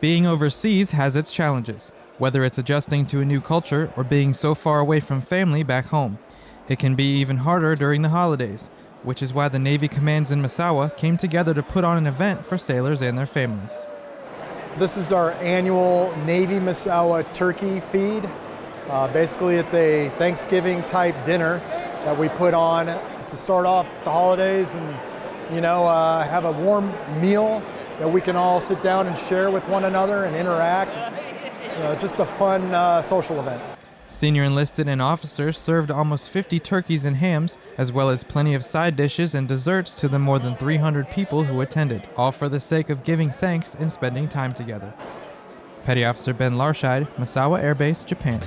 Being overseas has its challenges, whether it's adjusting to a new culture or being so far away from family back home. It can be even harder during the holidays, which is why the Navy commands in Misawa came together to put on an event for sailors and their families. This is our annual Navy Misawa turkey feed. Uh, basically, it's a Thanksgiving type dinner that we put on to start off the holidays and, you know, uh, have a warm meal that we can all sit down and share with one another and interact. You know, just a fun uh, social event. Senior enlisted and officers served almost 50 turkeys and hams, as well as plenty of side dishes and desserts to the more than 300 people who attended, all for the sake of giving thanks and spending time together. Petty Officer Ben Larscheid, Misawa Air Base, Japan.